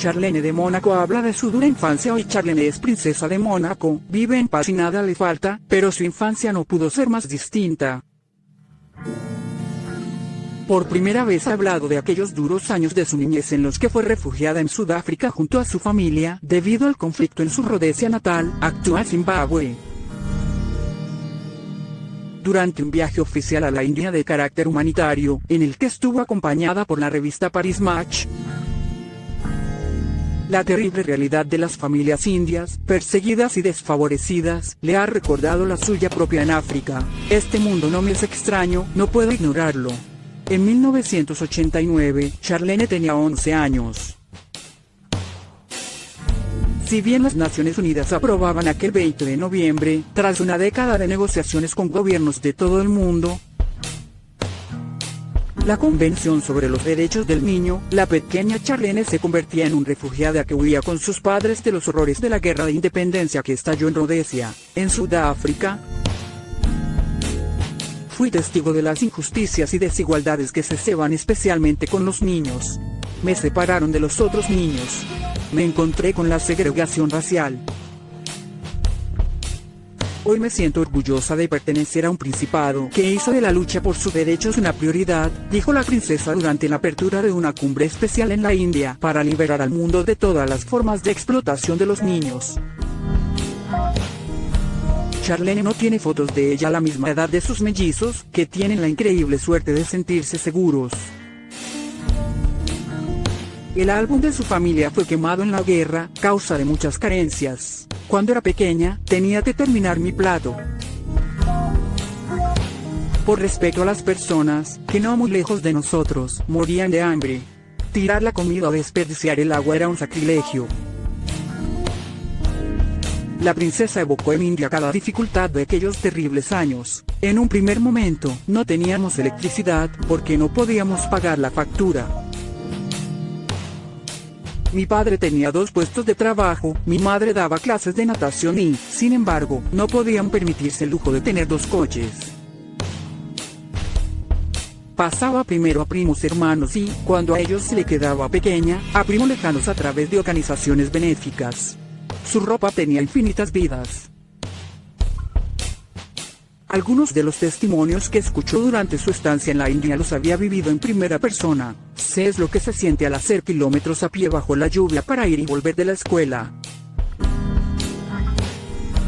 Charlene de Mónaco habla de su dura infancia hoy Charlene es princesa de Mónaco, vive en paz y nada le falta, pero su infancia no pudo ser más distinta. Por primera vez ha hablado de aquellos duros años de su niñez en los que fue refugiada en Sudáfrica junto a su familia, debido al conflicto en su Rhodesia natal, actual Zimbabue. Durante un viaje oficial a la India de carácter humanitario, en el que estuvo acompañada por la revista Paris Match, la terrible realidad de las familias indias, perseguidas y desfavorecidas, le ha recordado la suya propia en África. Este mundo no me es extraño, no puedo ignorarlo. En 1989, Charlene tenía 11 años. Si bien las Naciones Unidas aprobaban aquel 20 de noviembre, tras una década de negociaciones con gobiernos de todo el mundo, la Convención sobre los Derechos del Niño, la pequeña Charlene se convertía en un refugiada que huía con sus padres de los horrores de la guerra de independencia que estalló en Rhodesia, en Sudáfrica. Fui testigo de las injusticias y desigualdades que se ceban especialmente con los niños. Me separaron de los otros niños. Me encontré con la segregación racial, Hoy me siento orgullosa de pertenecer a un principado que hizo de la lucha por sus derechos una prioridad, dijo la princesa durante la apertura de una cumbre especial en la India para liberar al mundo de todas las formas de explotación de los niños. Charlene no tiene fotos de ella a la misma edad de sus mellizos, que tienen la increíble suerte de sentirse seguros. El álbum de su familia fue quemado en la guerra, causa de muchas carencias. Cuando era pequeña, tenía que terminar mi plato. Por respeto a las personas, que no muy lejos de nosotros, morían de hambre. Tirar la comida o desperdiciar el agua era un sacrilegio. La princesa evocó en India cada dificultad de aquellos terribles años. En un primer momento, no teníamos electricidad, porque no podíamos pagar la factura. Mi padre tenía dos puestos de trabajo, mi madre daba clases de natación y, sin embargo, no podían permitirse el lujo de tener dos coches. Pasaba primero a primos hermanos y, cuando a ellos se le quedaba pequeña, a primos lejanos a través de organizaciones benéficas. Su ropa tenía infinitas vidas. Algunos de los testimonios que escuchó durante su estancia en la India los había vivido en primera persona. Sé es lo que se siente al hacer kilómetros a pie bajo la lluvia para ir y volver de la escuela.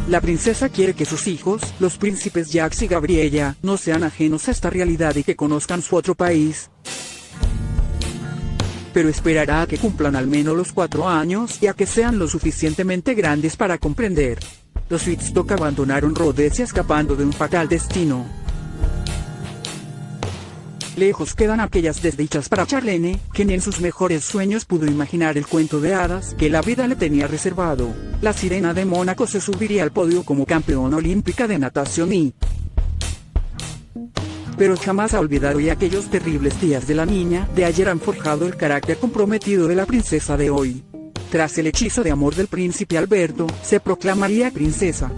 La princesa quiere que sus hijos, los príncipes Jax y Gabriella, no sean ajenos a esta realidad y que conozcan su otro país. Pero esperará a que cumplan al menos los cuatro años y a que sean lo suficientemente grandes para comprender. Los Wittstock abandonaron Rhodesia escapando de un fatal destino. Lejos quedan aquellas desdichas para Charlene, que ni en sus mejores sueños pudo imaginar el cuento de hadas que la vida le tenía reservado. La sirena de Mónaco se subiría al podio como campeona olímpica de natación y... Pero jamás ha olvidado y aquellos terribles días de la niña de ayer han forjado el carácter comprometido de la princesa de hoy. Tras el hechizo de amor del príncipe Alberto, se proclamaría princesa.